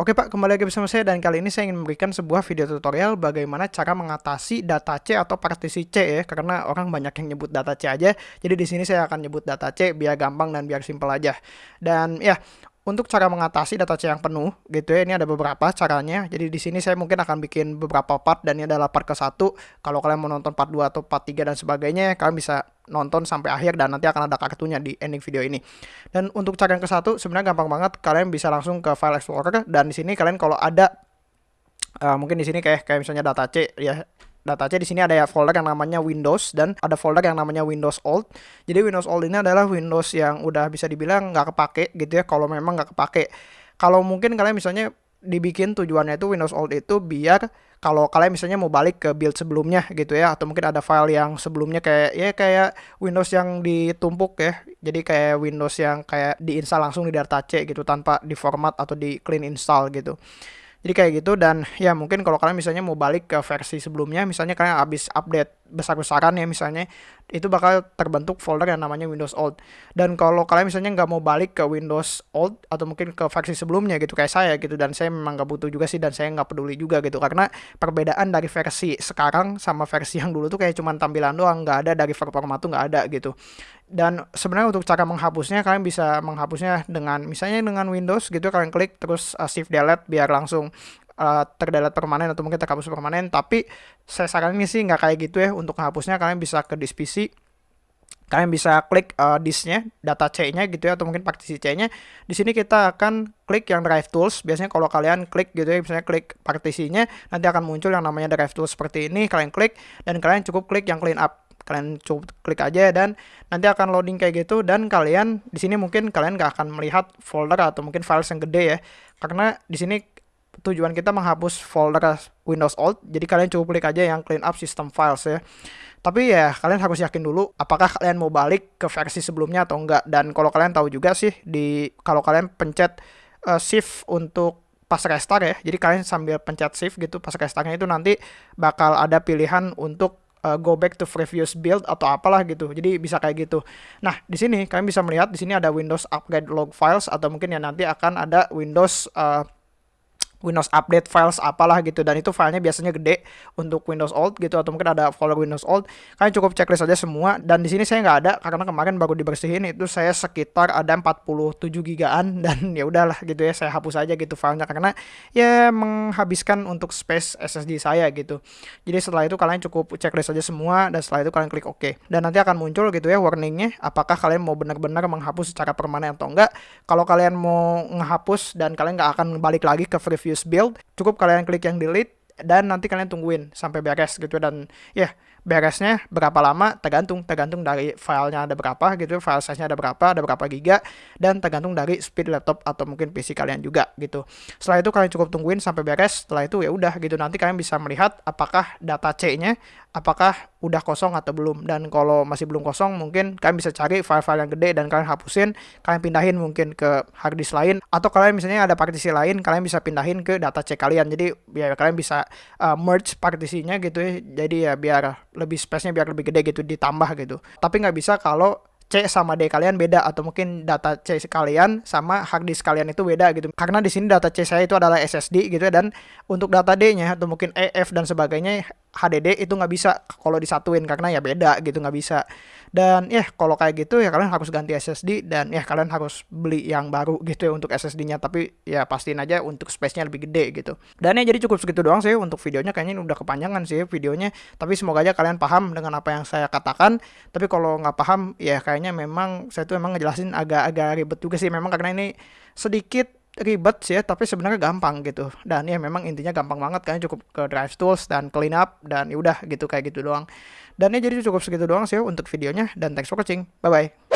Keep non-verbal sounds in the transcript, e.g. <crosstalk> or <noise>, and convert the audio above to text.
Oke Pak, kembali lagi bersama saya dan kali ini saya ingin memberikan sebuah video tutorial bagaimana cara mengatasi data C atau partisi C ya, karena orang banyak yang nyebut data C aja. Jadi di sini saya akan nyebut data C biar gampang dan biar simpel aja. Dan ya, untuk cara mengatasi data C yang penuh gitu ya, ini ada beberapa caranya. Jadi di sini saya mungkin akan bikin beberapa part dan ini adalah part ke satu. Kalau kalian mau nonton part 2 atau part 3 dan sebagainya, kalian bisa nonton sampai akhir dan nanti akan ada kartunya di ending video ini. Dan untuk cara yang ke satu sebenarnya gampang banget. Kalian bisa langsung ke file explorer dan di sini kalian kalau ada uh, mungkin di sini kayak kayak misalnya data C ya data C di sini ada ya folder yang namanya Windows dan ada folder yang namanya Windows Old. Jadi Windows Old ini adalah Windows yang udah bisa dibilang nggak kepake gitu ya kalau memang nggak kepake. Kalau mungkin kalian misalnya dibikin tujuannya itu Windows Old itu biar kalau kalian misalnya mau balik ke build sebelumnya gitu ya atau mungkin ada file yang sebelumnya kayak ya kayak Windows yang ditumpuk ya jadi kayak Windows yang kayak diinstal langsung di data C gitu tanpa di format atau di clean install gitu jadi kayak gitu dan ya mungkin kalau kalian misalnya mau balik ke versi sebelumnya, misalnya kalian habis update besar-besaran ya misalnya, itu bakal terbentuk folder yang namanya Windows Old. Dan kalau kalian misalnya nggak mau balik ke Windows Old atau mungkin ke versi sebelumnya gitu kayak saya gitu dan saya memang nggak butuh juga sih dan saya nggak peduli juga gitu karena perbedaan dari versi sekarang sama versi yang dulu tuh kayak cuman tampilan doang, nggak ada dari performa tuh nggak ada gitu dan sebenarnya untuk cara menghapusnya kalian bisa menghapusnya dengan misalnya dengan Windows gitu kalian klik terus uh, shift delete biar langsung uh, permanen atau mungkin terhapus permanen tapi saya saranin sih nggak kayak gitu ya untuk menghapusnya kalian bisa ke disk PC kalian bisa klik uh, disknya data C-nya gitu ya atau mungkin partisi C-nya. Di sini kita akan klik yang drive tools. Biasanya kalau kalian klik gitu ya misalnya klik partisinya nanti akan muncul yang namanya drive tools seperti ini kalian klik dan kalian cukup klik yang clean up. Kalian cukup klik aja dan nanti akan loading kayak gitu dan kalian di sini mungkin kalian nggak akan melihat folder atau mungkin files yang gede ya. Karena di sini tujuan kita menghapus folder Windows Old jadi kalian cukup klik aja yang clean up system files ya tapi ya kalian harus yakin dulu apakah kalian mau balik ke versi sebelumnya atau enggak dan kalau kalian tahu juga sih di kalau kalian pencet uh, shift untuk pas restart ya jadi kalian sambil pencet shift gitu pas restartnya itu nanti bakal ada pilihan untuk uh, go back to previous build atau apalah gitu. Jadi bisa kayak gitu. Nah, di sini kalian bisa melihat di sini ada Windows upgrade log files atau mungkin ya nanti akan ada Windows uh, Windows update files apalah gitu. Dan itu filenya biasanya gede untuk Windows old gitu atau mungkin ada folder Windows old. Kalian cukup checklist aja semua. Dan di sini saya nggak ada karena kemarin baru dibersihin itu saya sekitar ada 47 gigaan. <laughs> Dan ya udahlah gitu ya saya hapus aja gitu filenya karena ya menghabiskan untuk space SSD saya gitu. Jadi setelah itu kalian cukup checklist aja semua dan setelah itu kalian klik OK. Dan nanti akan muncul gitu ya warningnya apakah kalian mau benar-benar menghapus secara permanen atau enggak. Kalau kalian mau menghapus dan kalian nggak akan balik lagi ke preview use build, cukup kalian klik yang delete dan nanti kalian tungguin sampai beres gitu. Dan ya beresnya berapa lama tergantung tergantung dari filenya ada berapa gitu file size-nya ada berapa ada berapa giga dan tergantung dari speed laptop atau mungkin PC kalian juga gitu. Setelah itu kalian cukup tungguin sampai beres setelah itu ya udah gitu. Nanti kalian bisa melihat apakah data C-nya apakah udah kosong atau belum. Dan kalau masih belum kosong mungkin kalian bisa cari file-file yang gede dan kalian hapusin kalian pindahin mungkin ke hard disk lain. Atau kalian misalnya ada partisi lain kalian bisa pindahin ke data C kalian. Jadi biar kalian bisa uh, merge partisinya gitu ya. Jadi ya biar lebih space-nya biar lebih gede gitu ditambah gitu. Tapi nggak bisa kalau C sama D kalian beda atau mungkin data C kalian sama hard disk kalian itu beda gitu. Karena di sini data C saya itu adalah SSD gitu ya dan untuk data D-nya atau mungkin EF dan sebagainya HDD itu nggak bisa kalau disatuin karena ya beda gitu nggak bisa. Dan ya kalau kayak gitu ya kalian harus ganti SSD dan ya kalian harus beli yang baru gitu ya untuk SSD-nya tapi ya pastiin aja untuk space-nya lebih gede gitu. Dan ya jadi cukup segitu doang sih untuk videonya. Kayaknya ini udah kepanjangan sih videonya. Tapi semoga aja kalian paham dengan apa yang saya katakan. Tapi kalau nggak paham ya kayaknya memang saya tuh memang ngejelasin agak-agak ribet juga sih. Memang karena ini sedikit ribet sih ya, tapi sebenarnya gampang gitu. Dan ya memang intinya gampang banget kalian cukup ke drive tools dan clean up dan ya udah gitu kayak gitu doang. Dan ya jadi cukup segitu doang sih ya untuk videonya dan thanks for watching. Bye bye.